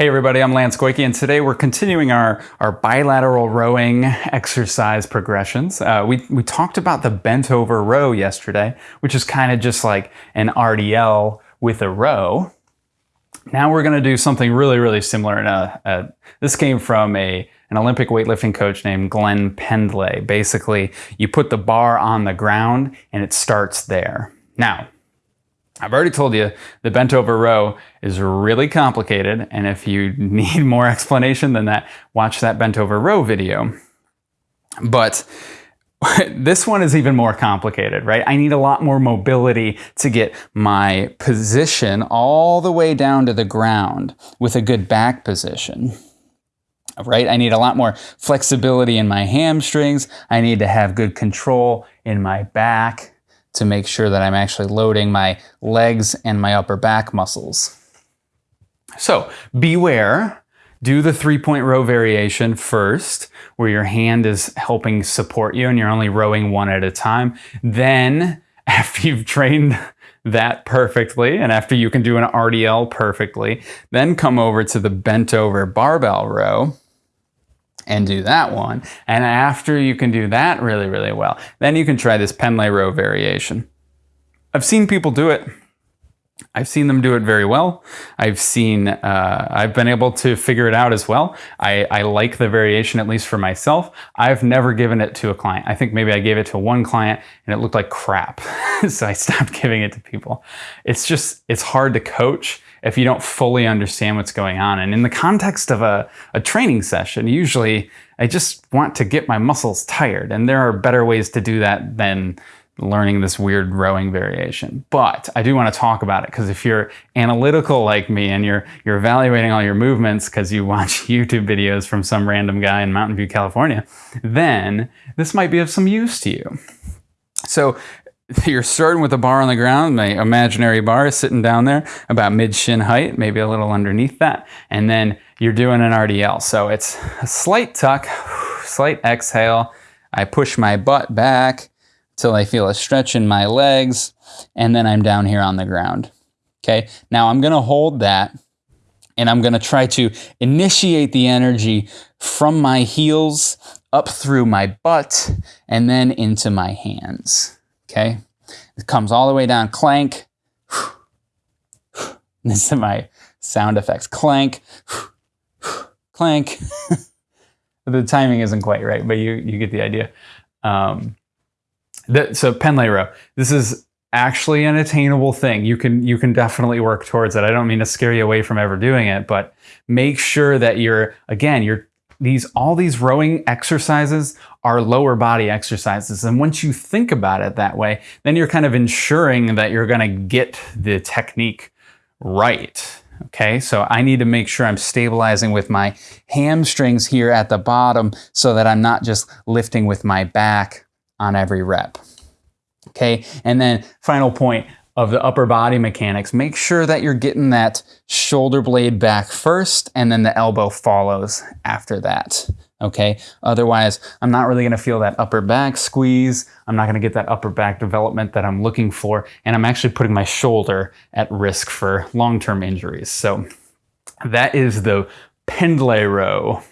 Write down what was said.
Hey everybody, I'm Lance Goyke, and today we're continuing our, our bilateral rowing exercise progressions. Uh, we, we talked about the bent over row yesterday, which is kind of just like an RDL with a row. Now we're going to do something really, really similar. And uh, this came from a an Olympic weightlifting coach named Glenn Pendlay. Basically, you put the bar on the ground and it starts there. Now, I've already told you the bent over row is really complicated. And if you need more explanation than that, watch that bent over row video. But this one is even more complicated, right? I need a lot more mobility to get my position all the way down to the ground with a good back position. Right? I need a lot more flexibility in my hamstrings. I need to have good control in my back to make sure that I'm actually loading my legs and my upper back muscles. So beware, do the three point row variation first, where your hand is helping support you and you're only rowing one at a time. Then after you've trained that perfectly and after you can do an RDL perfectly, then come over to the bent over barbell row and do that one. And after you can do that really, really well, then you can try this Pendlay row variation. I've seen people do it. I've seen them do it very well. I've seen, uh, I've been able to figure it out as well. I, I like the variation, at least for myself. I've never given it to a client. I think maybe I gave it to one client and it looked like crap. so I stopped giving it to people. It's just, it's hard to coach if you don't fully understand what's going on. And in the context of a, a training session, usually I just want to get my muscles tired. And there are better ways to do that than learning this weird rowing variation. But I do want to talk about it because if you're analytical like me and you're you're evaluating all your movements because you watch YouTube videos from some random guy in Mountain View, California, then this might be of some use to you. So you're starting with a bar on the ground, my imaginary bar is sitting down there about mid shin height, maybe a little underneath that. And then you're doing an RDL. So it's a slight tuck, slight exhale. I push my butt back till I feel a stretch in my legs, and then I'm down here on the ground. Okay, now I'm gonna hold that and I'm gonna try to initiate the energy from my heels up through my butt and then into my hands. Okay, it comes all the way down, clank. This is my sound effects clank, clank. the timing isn't quite right, but you, you get the idea. Um, the, so Pendlay row, this is actually an attainable thing. You can you can definitely work towards it. I don't mean to scare you away from ever doing it, but make sure that you're again, you're these all these rowing exercises are lower body exercises. And once you think about it that way, then you're kind of ensuring that you're going to get the technique right. Okay, so I need to make sure I'm stabilizing with my hamstrings here at the bottom so that I'm not just lifting with my back on every rep. Okay, and then final point of the upper body mechanics, make sure that you're getting that shoulder blade back first and then the elbow follows after that. Okay, otherwise I'm not really gonna feel that upper back squeeze. I'm not gonna get that upper back development that I'm looking for. And I'm actually putting my shoulder at risk for long-term injuries. So that is the Pendlay row.